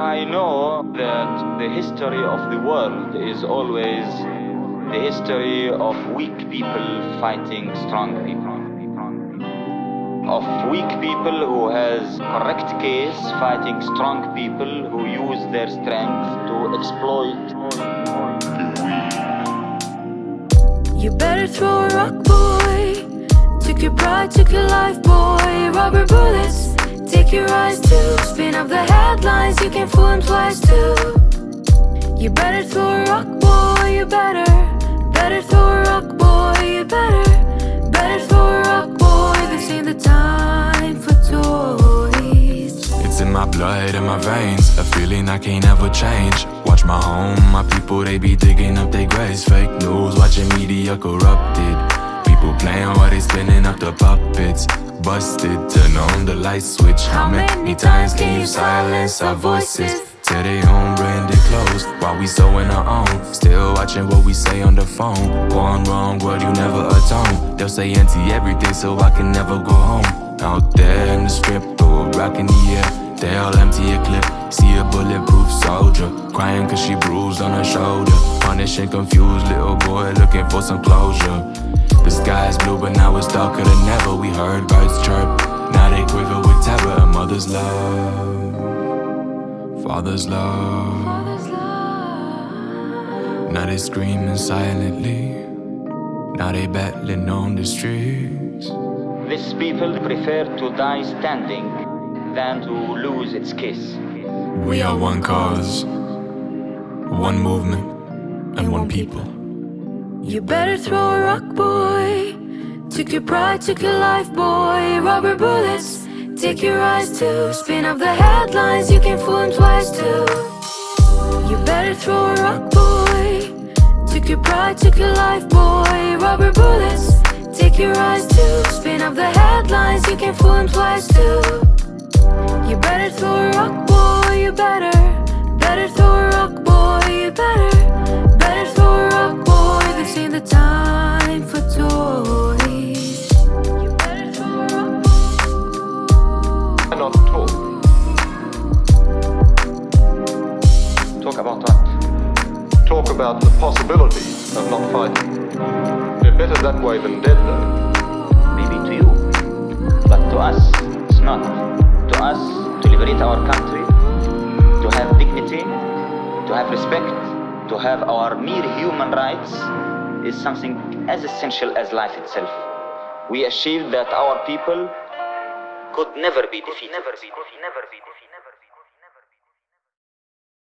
I know that the history of the world is always the history of weak people fighting strong people. Of weak people who has correct case fighting strong people who use their strength to exploit. You better throw a rock, boy. Took your pride, took your life, boy. Rubber bullets, take your eyes too. Spin up the headlines, you can fool them twice too. You better throw a rock, boy. You better, better throw a rock, boy. You better, better throw a rock, boy. This ain't the time for toys. It's in my blood, in my veins A feeling I can't ever change Watch my home, my people, they be digging up their graves Fake news, watching media corrupted People playing while they spinning up the puppets Busted, turn on the light switch. How many times can you silence our voices? Tear their own branded clothes While we sewing our own. Still watching what we say on the phone. One wrong word, you never atone. They'll say anti everything so I can never go home. Out there in the strip, throw a rock in the air. They all empty a clip, see a bulletproof soldier. Crying cause she bruised on her shoulder. Punished and confused little boy looking for some closure The sky's blue but now it's darker than ever. We heard birds chirp, now they quiver with terror A mother's love, father's love. Father's love. Now they screaming silently. Now they battling on the streets. These people prefer to die standing than to lose its kiss. We are one cause, one movement, and one people. You better throw a rock, boy. Took your pride, took your life, boy. Rubber bullets, take your eyes too. Spin up the headlines, you can fool them twice too. You better throw a rock, boy. Took your pride, took your life, boy. Rubber bullets, take your eyes too. Spin up the headlines, you can fool them twice too. You better throw a rock, boy. You better, better time for toys. You better throw a rock, boy. cannot talk. Talk about that. Talk about the possibility of not fighting. They're better that way than dead, though. Maybe to you, but to us, it's not. To us, to liberate our country, to have dignity, to have respect, to have our mere human rights is something as essential as life itself. We achieved that our people could never be defeated. Defeated. Never be defeated.